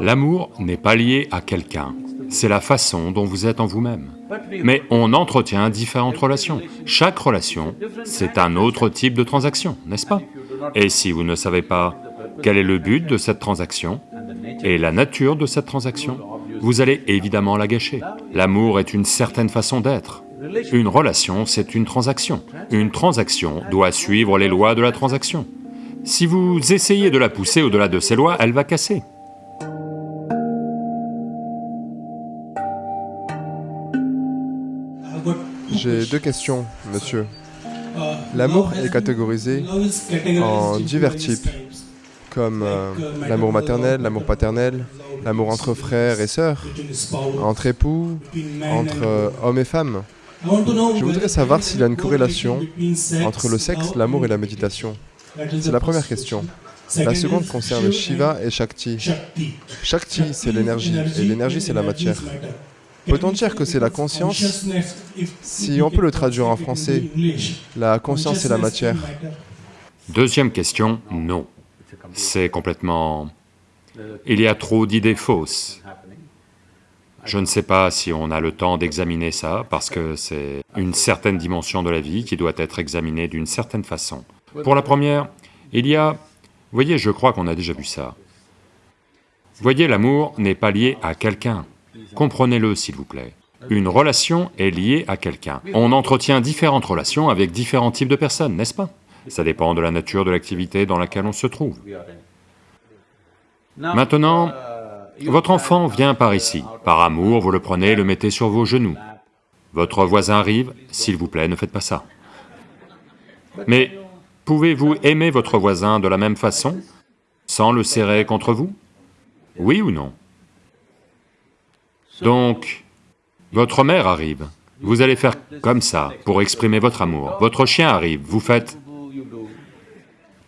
L'amour n'est pas lié à quelqu'un, c'est la façon dont vous êtes en vous-même. Mais on entretient différentes relations. Chaque relation, c'est un autre type de transaction, n'est-ce pas? Et si vous ne savez pas quel est le but de cette transaction et la nature de cette transaction, vous allez évidemment la gâcher. L'amour est une certaine façon d'être. Une relation, c'est une transaction. Une transaction doit suivre les lois de la transaction. Si vous essayez de la pousser au-delà de ces lois, elle va casser. J'ai deux questions, monsieur. L'amour est catégorisé en divers types, comme euh, l'amour maternel, l'amour paternel, l'amour entre frères et sœurs, entre époux, entre euh, hommes et femmes. Je voudrais savoir s'il y a une corrélation entre le sexe, l'amour et la méditation. C'est la première question. La seconde concerne Shiva et Shakti. Shakti, c'est l'énergie, et l'énergie, c'est la matière. Peut-on dire que c'est la conscience Si on peut le traduire en français, la conscience et la matière. Deuxième question, non. C'est complètement... Il y a trop d'idées fausses. Je ne sais pas si on a le temps d'examiner ça, parce que c'est une certaine dimension de la vie qui doit être examinée d'une certaine façon. Pour la première, il y a... Voyez, je crois qu'on a déjà vu ça. Voyez, l'amour n'est pas lié à quelqu'un. Comprenez-le, s'il vous plaît. Une relation est liée à quelqu'un. On entretient différentes relations avec différents types de personnes, n'est-ce pas? Ça dépend de la nature de l'activité dans laquelle on se trouve. Maintenant, votre enfant vient par ici. Par amour, vous le prenez, le mettez sur vos genoux. Votre voisin arrive, s'il vous plaît, ne faites pas ça. Mais pouvez-vous aimer votre voisin de la même façon, sans le serrer contre vous? Oui ou non? Donc, votre mère arrive, vous allez faire comme ça pour exprimer votre amour. Votre chien arrive, vous faites...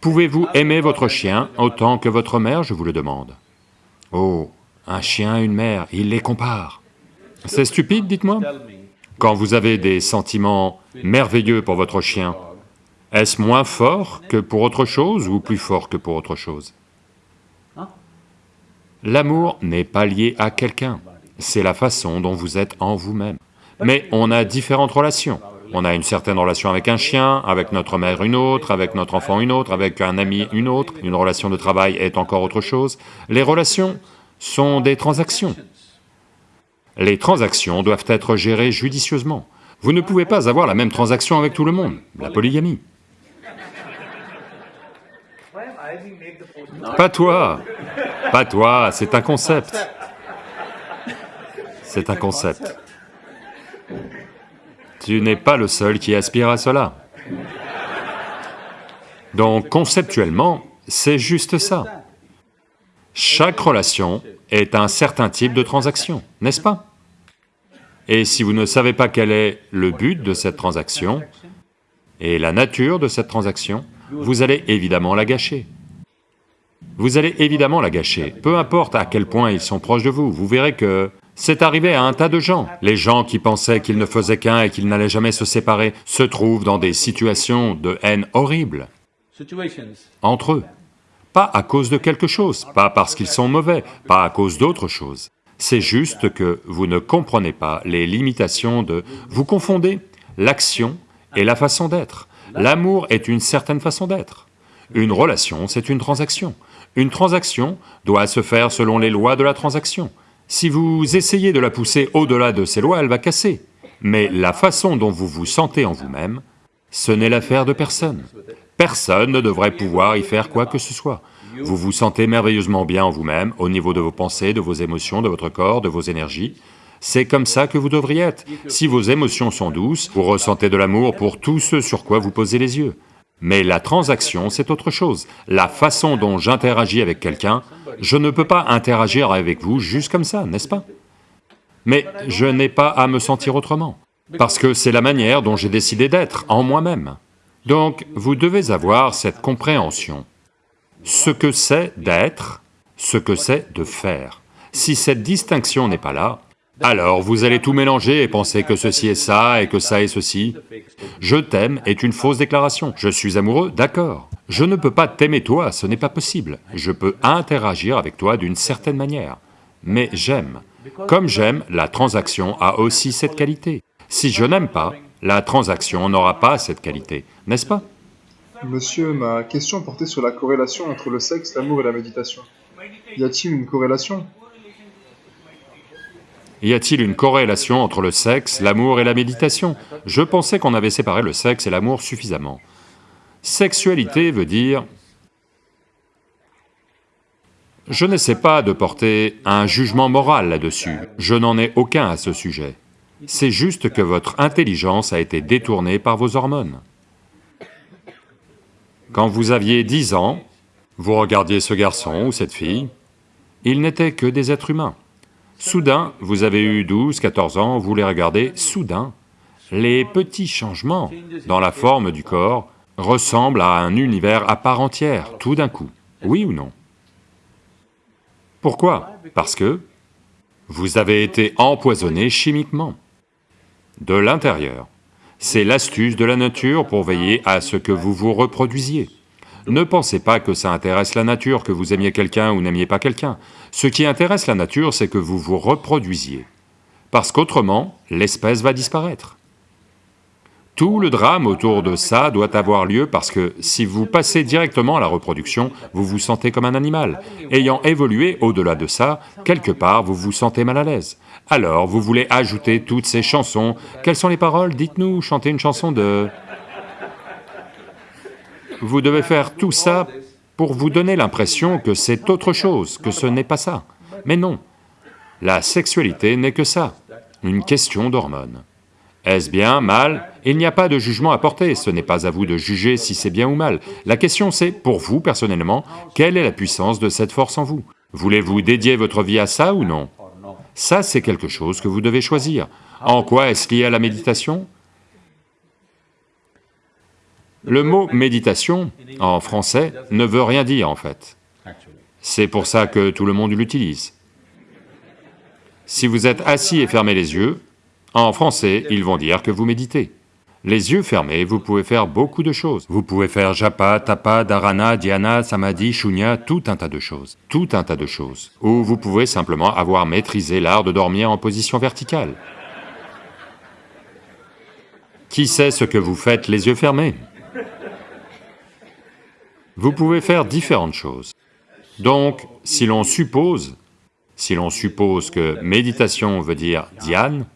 Pouvez-vous aimer votre chien autant que votre mère, je vous le demande. Oh, un chien une mère, il les compare. C'est stupide, dites-moi. Quand vous avez des sentiments merveilleux pour votre chien, est-ce moins fort que pour autre chose ou plus fort que pour autre chose? L'amour n'est pas lié à quelqu'un c'est la façon dont vous êtes en vous-même. Mais on a différentes relations. On a une certaine relation avec un chien, avec notre mère une autre, avec notre enfant une autre, avec un ami une autre, une relation de travail est encore autre chose. Les relations sont des transactions. Les transactions doivent être gérées judicieusement. Vous ne pouvez pas avoir la même transaction avec tout le monde, la polygamie. Pas toi, pas toi, c'est un concept. C'est un concept. Tu n'es pas le seul qui aspire à cela. Donc conceptuellement, c'est juste ça. Chaque relation est un certain type de transaction, n'est-ce pas? Et si vous ne savez pas quel est le but de cette transaction et la nature de cette transaction, vous allez évidemment la gâcher. Vous allez évidemment la gâcher, peu importe à quel point ils sont proches de vous, vous verrez que c'est arrivé à un tas de gens. Les gens qui pensaient qu'ils ne faisaient qu'un et qu'ils n'allaient jamais se séparer se trouvent dans des situations de haine horribles entre eux. Pas à cause de quelque chose, pas parce qu'ils sont mauvais, pas à cause d'autre chose. C'est juste que vous ne comprenez pas les limitations de... Vous confondez l'action et la façon d'être. L'amour est une certaine façon d'être. Une relation, c'est une transaction. Une transaction doit se faire selon les lois de la transaction. Si vous essayez de la pousser au-delà de ces lois, elle va casser. Mais la façon dont vous vous sentez en vous-même, ce n'est l'affaire de personne. Personne ne devrait pouvoir y faire quoi que ce soit. Vous vous sentez merveilleusement bien en vous-même, au niveau de vos pensées, de vos émotions, de votre corps, de vos énergies. C'est comme ça que vous devriez être. Si vos émotions sont douces, vous ressentez de l'amour pour tout ce sur quoi vous posez les yeux. Mais la transaction, c'est autre chose. La façon dont j'interagis avec quelqu'un, je ne peux pas interagir avec vous juste comme ça, n'est-ce pas? Mais je n'ai pas à me sentir autrement, parce que c'est la manière dont j'ai décidé d'être en moi-même. Donc, vous devez avoir cette compréhension. Ce que c'est d'être, ce que c'est de faire. Si cette distinction n'est pas là, Alors vous allez tout mélanger et penser que ceci est ça et que ça est ceci. Je t'aime est une fausse déclaration. Je suis amoureux, d'accord. Je ne peux pas t'aimer toi, ce n'est pas possible. Je peux interagir avec toi d'une certaine manière, mais j'aime. Comme j'aime, la transaction a aussi cette qualité. Si je n'aime pas, la transaction n'aura pas cette qualité, n'est-ce pas? Monsieur, ma question portait sur la corrélation entre le sexe, l'amour et la méditation. Y a-t-il une corrélation? Y a-t-il une corrélation entre le sexe, l'amour et la méditation? Je pensais qu'on avait séparé le sexe et l'amour suffisamment. Sexualité veut dire... Je n'essaie pas de porter un jugement moral là-dessus, je n'en ai aucun à ce sujet. C'est juste que votre intelligence a été détournée par vos hormones. Quand vous aviez 10 ans, vous regardiez ce garçon ou cette fille, ils n'étaient que des êtres humains. Soudain, vous avez eu 12, 14 ans, vous les regardez, soudain, les petits changements dans la forme du corps ressemblent à un univers à part entière, tout d'un coup, oui ou non? Pourquoi? Parce que vous avez été empoisonné chimiquement, de l'intérieur. C'est l'astuce de la nature pour veiller à ce que vous vous reproduisiez. Ne pensez pas que ça intéresse la nature, que vous aimiez quelqu'un ou n'aimiez pas quelqu'un. Ce qui intéresse la nature, c'est que vous vous reproduisiez. Parce qu'autrement, l'espèce va disparaître. Tout le drame autour de ça doit avoir lieu parce que si vous passez directement à la reproduction, vous vous sentez comme un animal. Ayant évolué au-delà de ça, quelque part, vous vous sentez mal à l'aise. Alors, vous voulez ajouter toutes ces chansons. Quelles sont les paroles? Dites-nous, chantez une chanson de... Vous devez faire tout ça pour vous donner l'impression que c'est autre chose, que ce n'est pas ça. Mais non, la sexualité n'est que ça, une question d'hormones. Est-ce bien, mal? Il n'y a pas de jugement à porter, ce n'est pas à vous de juger si c'est bien ou mal. La question c'est, pour vous personnellement, quelle est la puissance de cette force en vous? Voulez-vous dédier votre vie à ça ou non? Ça c'est quelque chose que vous devez choisir. En quoi est-ce lié à la méditation? Le mot méditation, en français, ne veut rien dire en fait. C'est pour ça que tout le monde l'utilise. Si vous êtes assis et fermez les yeux, en français, ils vont dire que vous méditez. Les yeux fermés, vous pouvez faire beaucoup de choses. Vous pouvez faire japa, tapa, dharana, dhyana, samadhi, shunya, tout un tas de choses, tout un tas de choses. Ou vous pouvez simplement avoir maîtrisé l'art de dormir en position verticale. Qui sait ce que vous faites les yeux fermés? Vous pouvez faire différentes choses. Donc, si l'on suppose, si l'on suppose que méditation veut dire dhyan,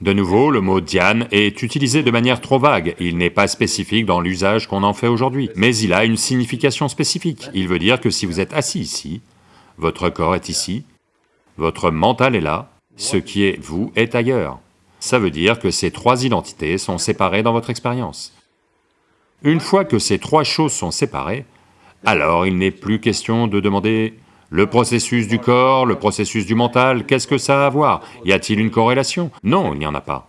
de nouveau, le mot dhyan est utilisé de manière trop vague, il n'est pas spécifique dans l'usage qu'on en fait aujourd'hui, mais il a une signification spécifique. Il veut dire que si vous êtes assis ici, votre corps est ici, votre mental est là, ce qui est vous est ailleurs. Ça veut dire que ces trois identités sont séparées dans votre expérience. Une fois que ces trois choses sont séparées, alors il n'est plus question de demander le processus du corps, le processus du mental, qu'est-ce que ça a à voir? Y a-t-il une corrélation? Non, il n'y en a pas.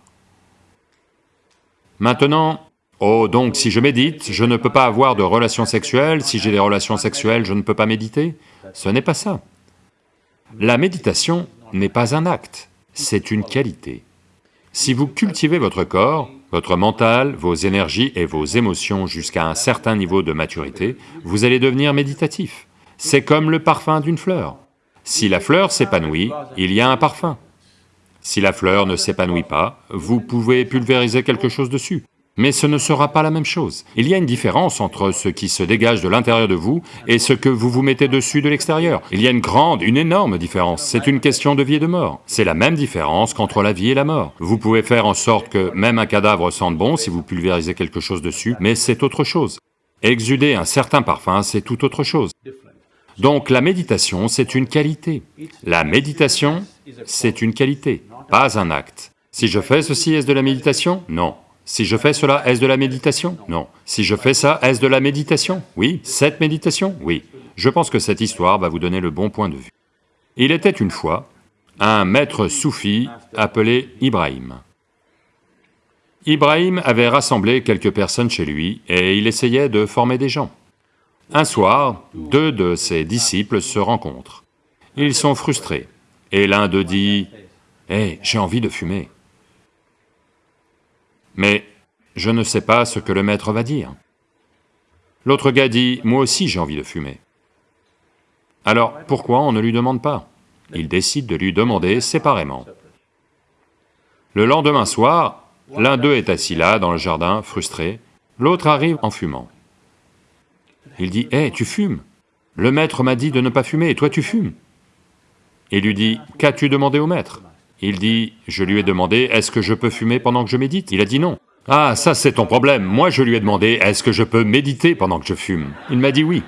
Maintenant, oh donc si je médite, je ne peux pas avoir de relations sexuelles, si j'ai des relations sexuelles, je ne peux pas méditer Ce n'est pas ça. La méditation n'est pas un acte, c'est une qualité. Si vous cultivez votre corps, votre mental, vos énergies et vos émotions jusqu'à un certain niveau de maturité, vous allez devenir méditatif. C'est comme le parfum d'une fleur. Si la fleur s'épanouit, il y a un parfum. Si la fleur ne s'épanouit pas, vous pouvez pulvériser quelque chose dessus. Mais ce ne sera pas la même chose. Il y a une différence entre ce qui se dégage de l'intérieur de vous et ce que vous vous mettez dessus de l'extérieur. Il y a une grande, une énorme différence. C'est une question de vie et de mort. C'est la même différence qu'entre la vie et la mort. Vous pouvez faire en sorte que même un cadavre sente bon si vous pulvérisez quelque chose dessus, mais c'est autre chose. Exuder un certain parfum, c'est tout autre chose. Donc la méditation, c'est une qualité. La méditation, c'est une qualité, pas un acte. Si je fais ceci, est-ce de la méditation? Non. Si je fais cela, est-ce de la méditation? Non. Si je fais ça, est-ce de la méditation? Oui. Cette méditation? Oui. Je pense que cette histoire va vous donner le bon point de vue. Il était une fois un maître soufi appelé Ibrahim. Ibrahim avait rassemblé quelques personnes chez lui et il essayait de former des gens. Un soir, deux de ses disciples se rencontrent. Ils sont frustrés. Et l'un d'eux dit, « Hé, j'ai envie de fumer. » Mais je ne sais pas ce que le maître va dire. L'autre gars dit, « Moi aussi j'ai envie de fumer. » Alors, pourquoi on ne lui demande pas? Il décide de lui demander séparément. Le lendemain soir, l'un d'eux est assis là, dans le jardin, frustré, l'autre arrive en fumant. Il dit, « Hé, tu fumes? Le maître m'a dit de ne pas fumer, et toi tu fumes !» Il lui dit, « Qu'as-tu demandé au maître ?» Il dit, « Je lui ai demandé, est-ce que je peux fumer pendant que je médite ?» Il a dit non. « Ah, ça c'est ton problème, moi je lui ai demandé, est-ce que je peux méditer pendant que je fume ?» Il m'a dit oui.